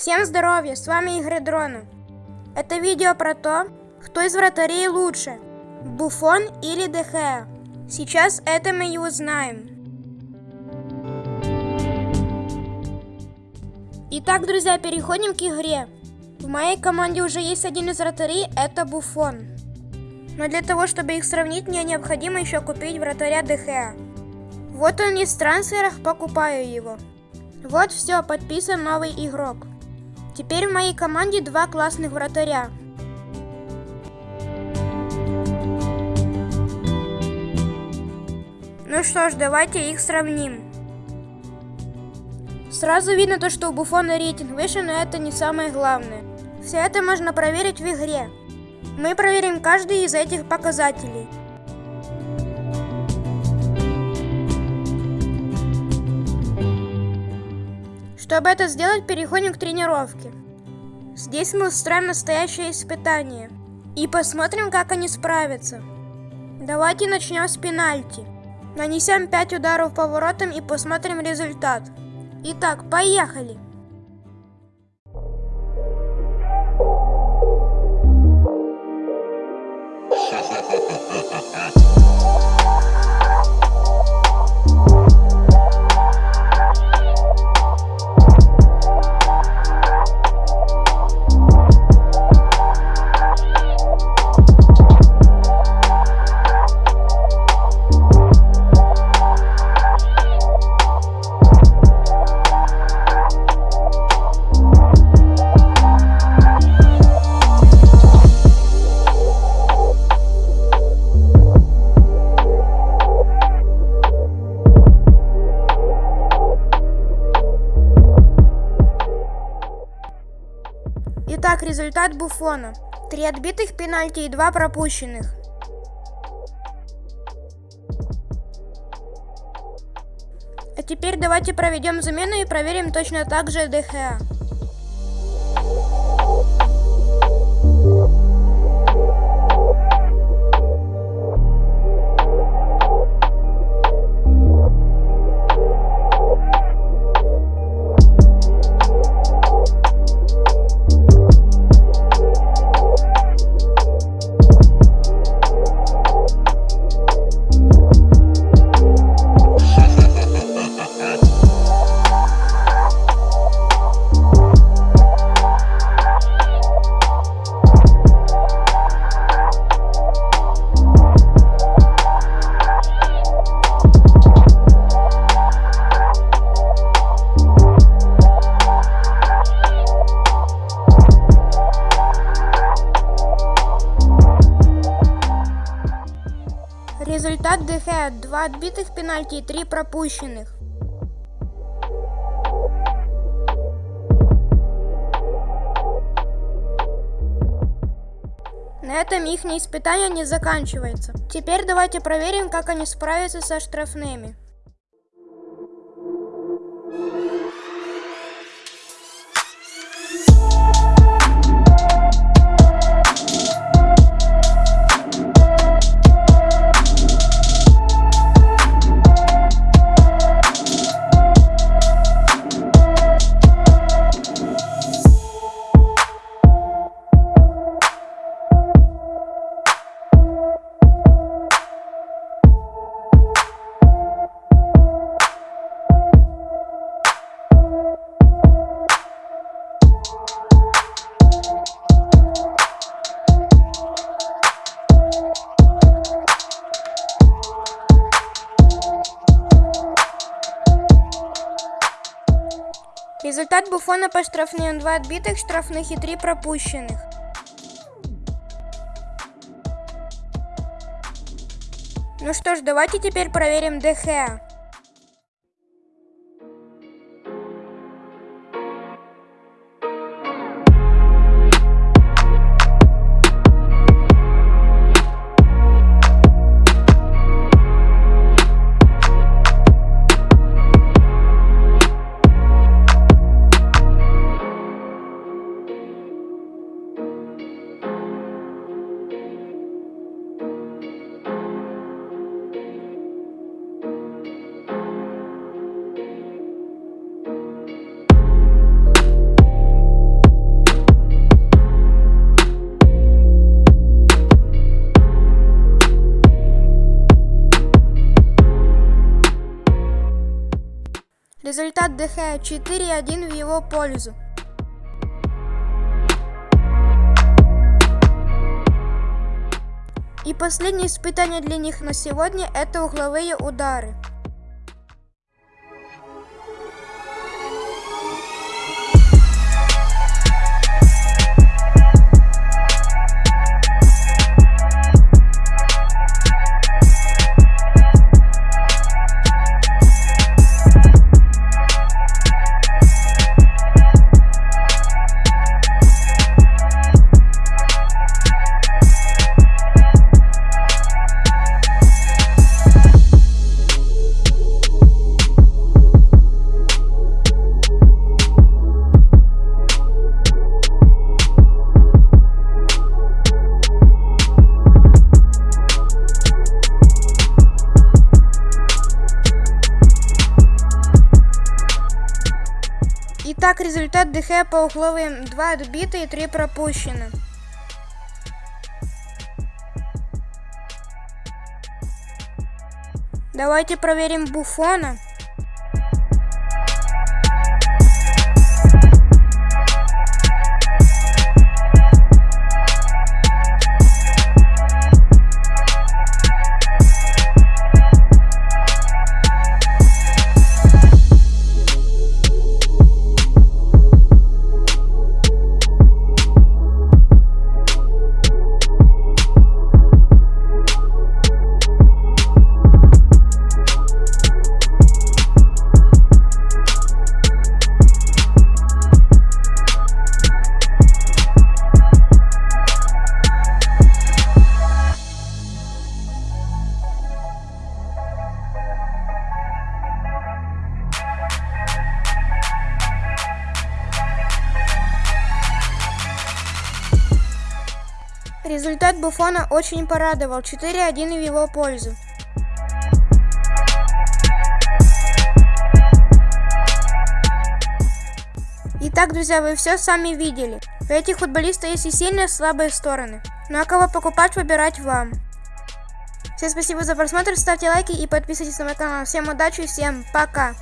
Всем здоровья, с вами Игорь Дрона. Это видео про то, кто из вратарей лучше, Буфон или Дехеа. Сейчас это мы и узнаем. Итак, друзья, переходим к игре. В моей команде уже есть один из вратарей, это Буфон. Но для того, чтобы их сравнить, мне необходимо еще купить вратаря Дехеа. Вот он есть в трансферах, покупаю его. Вот все, подписан новый игрок. Теперь в моей команде два классных вратаря. Ну что ж, давайте их сравним. Сразу видно то, что у Буфона рейтинг выше, но это не самое главное. Все это можно проверить в игре. Мы проверим каждый из этих показателей. Чтобы это сделать, переходим к тренировке. Здесь мы устроим настоящее испытание. И посмотрим, как они справятся. Давайте начнем с пенальти. Нанесем 5 ударов по воротам и посмотрим результат. Итак, поехали! Итак, результат Буфона. Три отбитых пенальти и два пропущенных. А теперь давайте проведем замену и проверим точно так же ДХА. ДХ 2 отбитых пенальти и 3 пропущенных. На этом их испытание не заканчивается. Теперь давайте проверим, как они справятся со штрафными. Результат Буфона по штрафным 2 отбитых штрафных и 3 пропущенных. Ну что ж, давайте теперь проверим ДХ. Результат ДХ 4-1 в его пользу. И последнее испытание для них на сегодня это угловые удары. Итак, результат ДХ по угловым 2 отбиты и 3 пропущены. Давайте проверим Буфона. Результат Буфона очень порадовал. 4-1 в его пользу. Итак, друзья, вы все сами видели. У этих футболистов есть и сильные, и слабые стороны. Ну а кого покупать, выбирать вам. Всем спасибо за просмотр, ставьте лайки и подписывайтесь на мой канал. Всем удачи и всем пока!